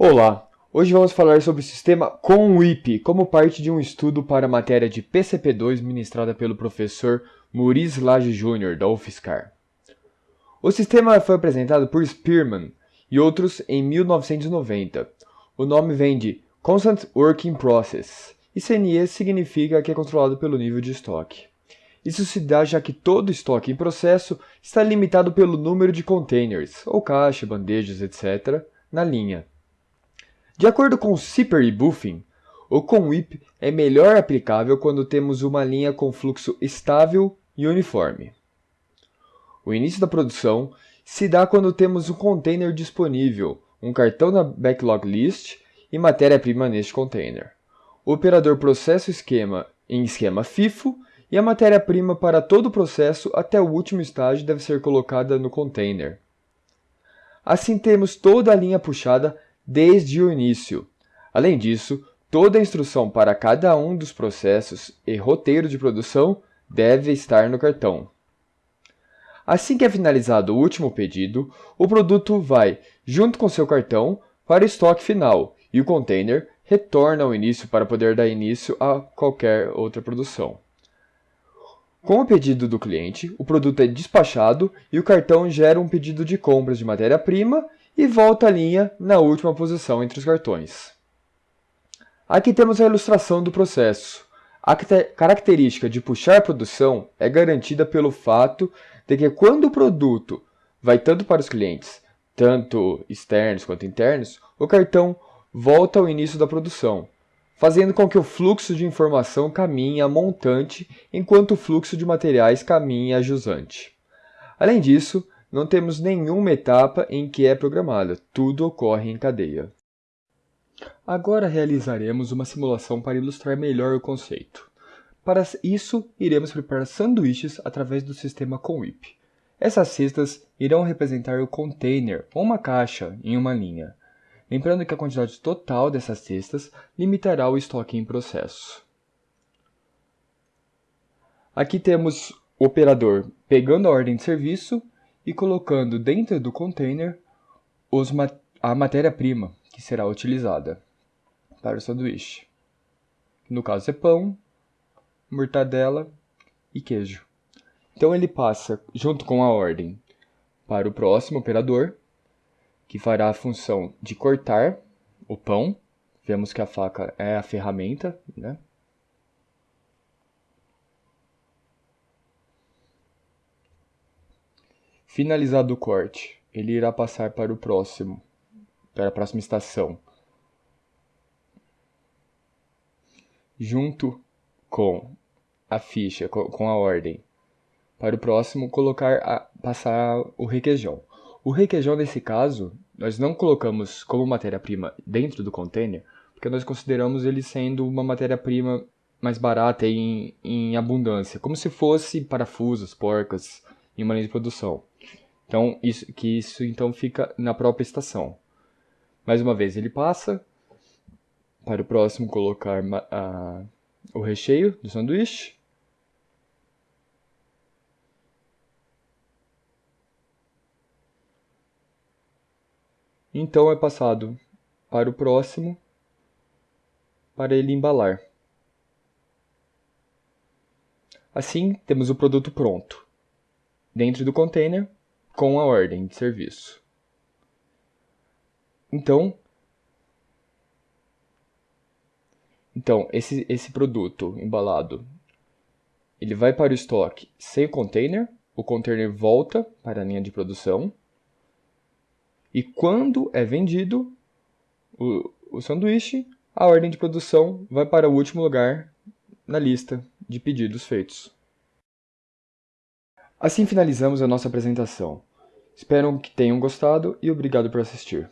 Olá, hoje vamos falar sobre o sistema CONWIP como parte de um estudo para a matéria de PCP2 ministrada pelo professor Maurice Lage Jr. da UFSCar. O sistema foi apresentado por Spearman e outros em 1990. O nome vem de Constant Working Process e CNE significa que é controlado pelo nível de estoque. Isso se dá já que todo estoque em processo está limitado pelo número de containers, ou caixa, bandejas, etc., na linha. De acordo com Zipper e Buffin, o CONWIP é melhor aplicável quando temos uma linha com fluxo estável e uniforme. O início da produção se dá quando temos um container disponível, um cartão na backlog list e matéria-prima neste container. O operador processa o esquema em esquema FIFO e a matéria-prima para todo o processo até o último estágio deve ser colocada no container. Assim temos toda a linha puxada desde o início. Além disso, toda a instrução para cada um dos processos e roteiro de produção deve estar no cartão. Assim que é finalizado o último pedido, o produto vai, junto com seu cartão, para o estoque final e o container retorna ao início para poder dar início a qualquer outra produção. Com o pedido do cliente, o produto é despachado e o cartão gera um pedido de compras de matéria-prima e volta a linha na última posição entre os cartões. Aqui temos a ilustração do processo. A característica de puxar produção é garantida pelo fato de que quando o produto vai tanto para os clientes, tanto externos quanto internos, o cartão volta ao início da produção, fazendo com que o fluxo de informação caminhe a montante enquanto o fluxo de materiais caminhe a jusante. Além disso, não temos nenhuma etapa em que é programada, tudo ocorre em cadeia. Agora realizaremos uma simulação para ilustrar melhor o conceito. Para isso, iremos preparar sanduíches através do sistema CONWIP. Essas cestas irão representar o container ou uma caixa em uma linha. Lembrando que a quantidade total dessas cestas limitará o estoque em processo. Aqui temos o operador pegando a ordem de serviço e colocando dentro do container os, a matéria-prima que será utilizada para o sanduíche. No caso é pão, mortadela e queijo. Então ele passa junto com a ordem para o próximo operador, que fará a função de cortar o pão. Vemos que a faca é a ferramenta, né? Finalizado o corte, ele irá passar para o próximo, para a próxima estação. Junto com a ficha, com a ordem. Para o próximo, colocar a, passar o requeijão. O requeijão, nesse caso, nós não colocamos como matéria-prima dentro do container, porque nós consideramos ele sendo uma matéria-prima mais barata e em, em abundância, como se fosse parafusos, porcas em uma linha de produção. Então, isso, que isso então fica na própria estação. Mais uma vez, ele passa para o próximo colocar o recheio do sanduíche. Então é passado para o próximo para ele embalar. Assim, temos o produto pronto. Dentro do container, com a ordem de serviço. Então, então esse, esse produto embalado, ele vai para o estoque sem o container, o container volta para a linha de produção, e quando é vendido o, o sanduíche, a ordem de produção vai para o último lugar na lista de pedidos feitos. Assim finalizamos a nossa apresentação. Espero que tenham gostado e obrigado por assistir.